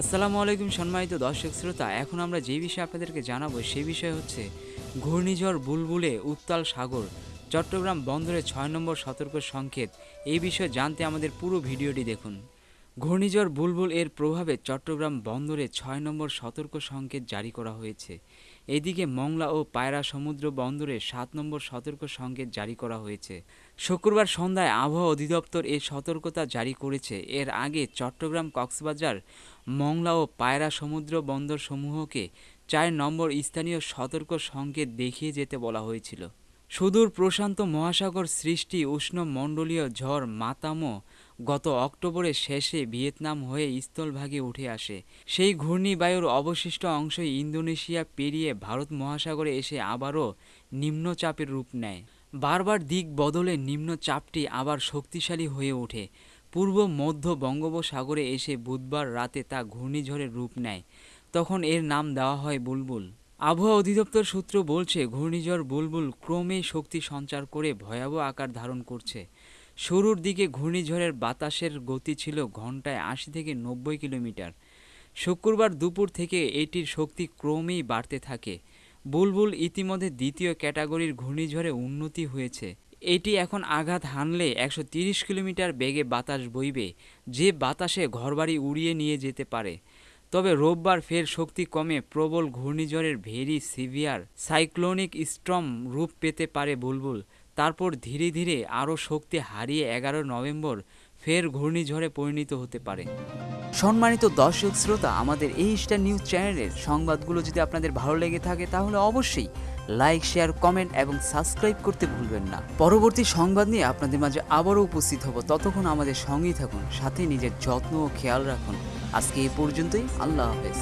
আসসালামু আলাইকুম সম্মানিত দর্শক শ্রোতা, এখন আমরা যে বিষয়ে আপনাদেরকে জানাব সেই বিষয় হচ্ছে ঘূর্ণিঝড় বুলবুলে উত্তাল সাগর, চট্টগ্রাম বন্দরে ছয় নম্বর সতর্ক সংকেত। এই বিষয়ে জানতে আমাদের পুরো ভিডিওটি দেখুন। ঘূর্ণিঝড় বুলবুল এর প্রভাবে চট্টগ্রাম বন্দরে ছয় নম্বর সতর্ক সংকেত জারি করা হয়েছে। এদিকে মংলা ও পায়রা সমুদ্র বন্দরে সাত নম্বর সতর্ক সংকেত জারি করা হয়েছে। শুক্রবার সন্ধ্যায় আবহাওয়া অধিদপ্তর এই সতর্কতা জারি করেছে। এর আগে চট্টগ্রাম কক্সবাজার, মংলা ও পায়রা সমুদ্র বন্দর সমূহকে চার নম্বর স্থানীয় সতর্ক সংকেত দেখিয়ে যেতে বলা হয়েছিল। সুদূর প্রশান্ত মহাসাগর সৃষ্টি উষ্ণ মণ্ডলীয় ঝড় মাতামো গত অক্টোবরের শেষে ভিয়েতনাম হয়ে স্থলভাগে উঠে আসে। সেই ঘূর্ণিবায়ুর অবশিষ্ট অংশই ইন্দোনেশিয়া পেরিয়ে ভারত মহাসাগরে এসে আবারও নিম্নচাপের রূপ নেয়। বারবার দিক বদলে নিম্নচাপটি আবার শক্তিশালী হয়ে ওঠে। পূর্ব মধ্য বঙ্গোপসাগরে এসে বুধবার রাতে তা ঘূর্ণিঝড়ের রূপ নেয়। তখন এর নাম দেওয়া হয় বুলবুল। আবহাওয়া অধিদপ্তর সূত্র বলছে, ঘূর্ণিঝড় বুলবুল ক্রমেই শক্তি সঞ্চার করে ভয়াবহ আকার ধারণ করছে। শুরুর দিকে ঘূর্ণিঝড়ের বাতাসের গতি ছিল ঘন্টায় আশি থেকে নব্বই কিলোমিটার। শুক্রবার দুপুর থেকে এটির শক্তি ক্রমেই বাড়তে থাকে। বুলবুল ইতিমধ্যে দ্বিতীয় ক্যাটাগরির ঘূর্ণিঝড়ে উন্নতি হয়েছে। এটি এখন আঘাত হানলে একশো তিরিশ কিলোমিটার বেগে বাতাস বইবে। যে বাতাসে ঘরবাড়ি উড়িয়ে নিয়ে যেতে পারে। তবে রোববার ফের শক্তি কমে প্রবল ঘূর্ণিঝড়ের ভেরি সিভিয়ার সাইক্লোনিক স্ট্রম রূপ পেতে পারে বুলবুল। তারপর ধীরে ধীরে আরও শক্তি হারিয়ে এগারো নভেম্বর ফের ঘূর্ণিঝড়ে পরিণত হতে পারে। সম্মানিত দর্শক শ্রোতা, আমাদের এই স্টার নিউজ চ্যানেলের সংবাদগুলো যদি আপনাদের ভালো লেগে থাকে, তাহলে অবশ্যই লাইক, শেয়ার, কমেন্ট এবং সাবস্ক্রাইব করতে ভুলবেন না। পরবর্তী সংবাদ নিয়ে আপনাদের মাঝে আবারও উপস্থিত হব। ততক্ষণ আমাদের সঙ্গেই থাকুন, সাথে নিজের যত্ন ও খেয়াল রাখুন। আজকে এ পর্যন্তই, আল্লাহ হাফেজ।